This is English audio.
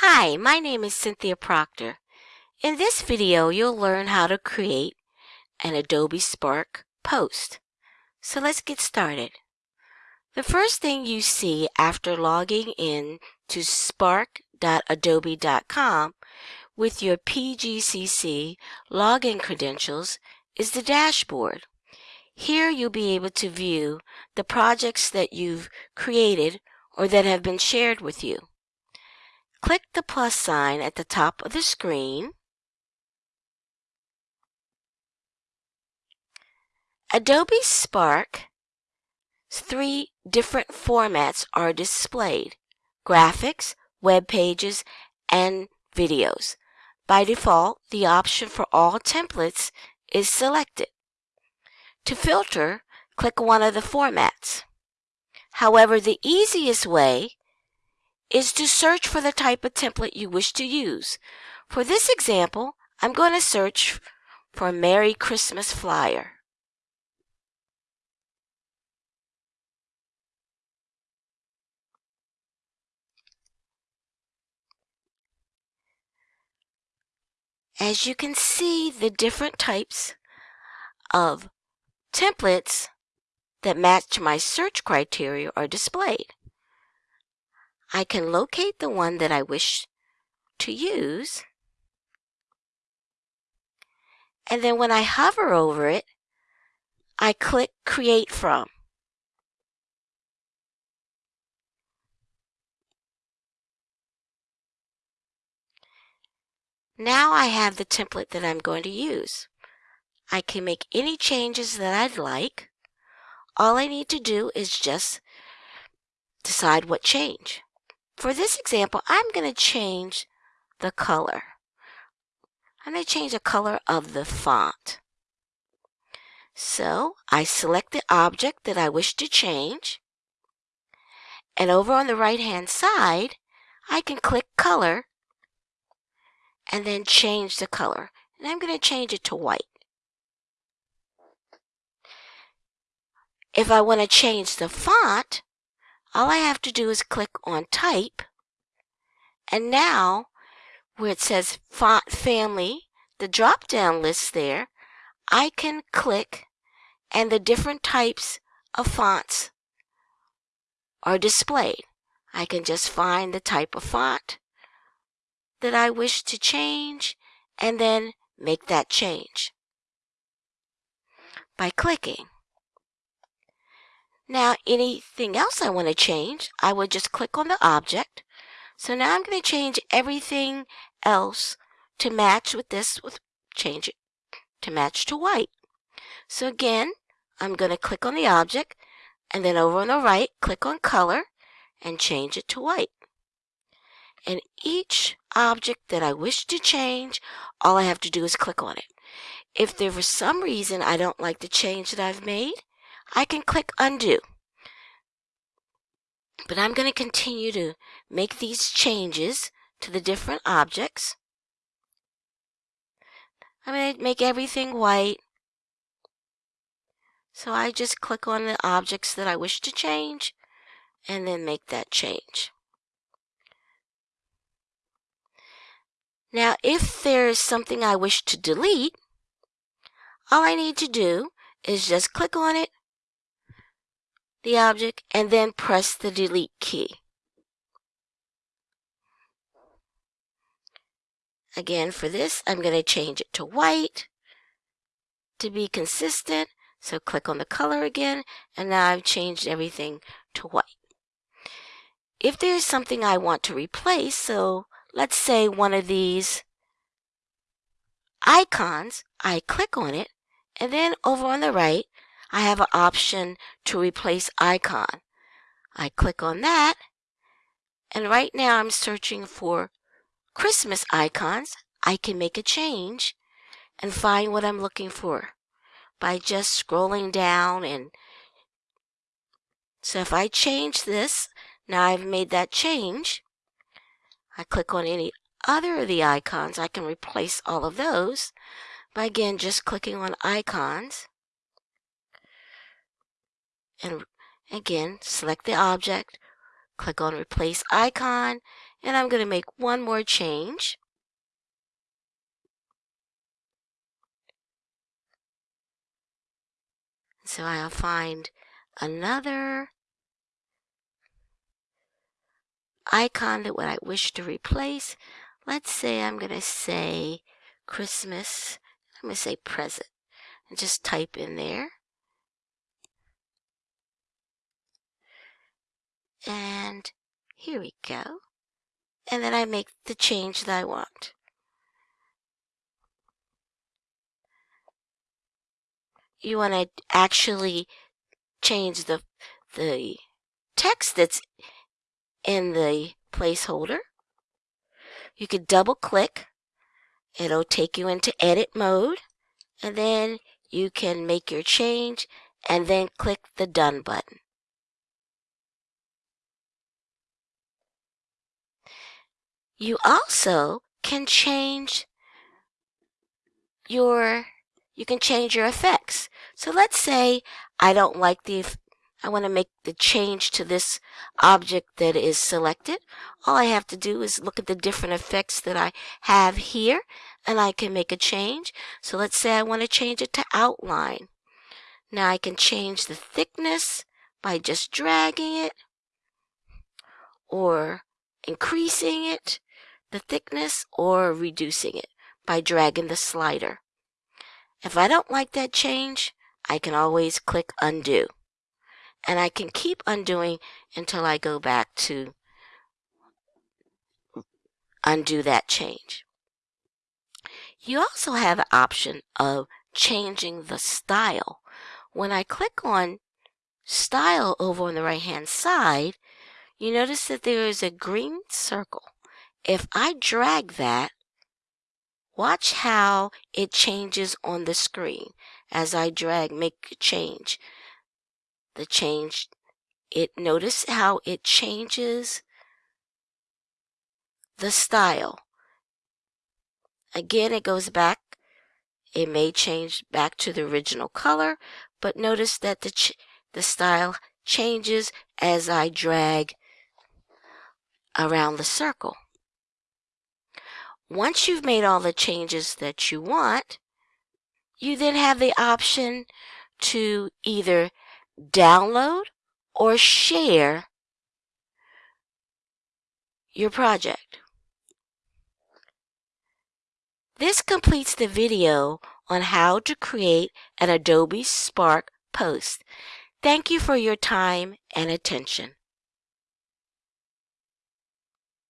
Hi, my name is Cynthia Proctor. In this video, you'll learn how to create an Adobe Spark post. So let's get started. The first thing you see after logging in to spark.adobe.com with your PGCC login credentials is the dashboard. Here you'll be able to view the projects that you've created or that have been shared with you. Click the plus sign at the top of the screen. Adobe Spark three different formats are displayed, graphics, web pages, and videos. By default, the option for all templates is selected. To filter, click one of the formats. However, the easiest way is to search for the type of template you wish to use. For this example, I'm going to search for Merry Christmas flyer. As you can see, the different types of templates that match my search criteria are displayed. I can locate the one that I wish to use. And then when I hover over it, I click Create From. Now I have the template that I'm going to use. I can make any changes that I'd like. All I need to do is just decide what change. For this example, I'm going to change the color. I'm going to change the color of the font. So I select the object that I wish to change. And over on the right hand side, I can click color and then change the color. And I'm going to change it to white. If I want to change the font, all I have to do is click on type. And now, where it says font family, the drop down list there, I can click and the different types of fonts are displayed. I can just find the type of font that I wish to change and then make that change by clicking. Now, anything else I want to change, I would just click on the object. So now I'm going to change everything else to match with this, with change it to match to white. So again, I'm going to click on the object and then over on the right, click on color and change it to white. And each object that I wish to change, all I have to do is click on it. If there for some reason I don't like the change that I've made, I can click undo. But I'm going to continue to make these changes to the different objects. I'm going to make everything white. So I just click on the objects that I wish to change and then make that change. Now, if there is something I wish to delete, all I need to do is just click on it the object and then press the delete key. Again, for this, I'm going to change it to white to be consistent. So click on the color again, and now I've changed everything to white. If there's something I want to replace, so let's say one of these icons, I click on it, and then over on the right, I have an option to replace icon. I click on that, and right now I'm searching for Christmas icons. I can make a change and find what I'm looking for by just scrolling down and so if I change this, now I've made that change. I click on any other of the icons, I can replace all of those by again just clicking on icons and again select the object click on replace icon And I'm going to make one more change. So I'll find another icon that what I wish to replace. Let's say I'm going to say Christmas. I'm going to say present and just type in there. And here we go. And then I make the change that I want. You want to actually change the, the text that's in the placeholder. You could double click. It'll take you into edit mode. And then you can make your change and then click the done button. You also can change your you can change your effects. So let's say I don't like the I want to make the change to this object that is selected. All I have to do is look at the different effects that I have here and I can make a change. So let's say I want to change it to outline. Now I can change the thickness by just dragging it or increasing it, the thickness, or reducing it by dragging the slider. If I don't like that change, I can always click undo and I can keep undoing until I go back to undo that change. You also have the option of changing the style. When I click on style over on the right hand side, you notice that there is a green circle. If I drag that, watch how it changes on the screen as I drag, make a change the change. It notice how it changes the style. Again, it goes back. It may change back to the original color, but notice that the, the style changes as I drag around the circle. Once you've made all the changes that you want, you then have the option to either download or share your project. This completes the video on how to create an Adobe Spark post. Thank you for your time and attention.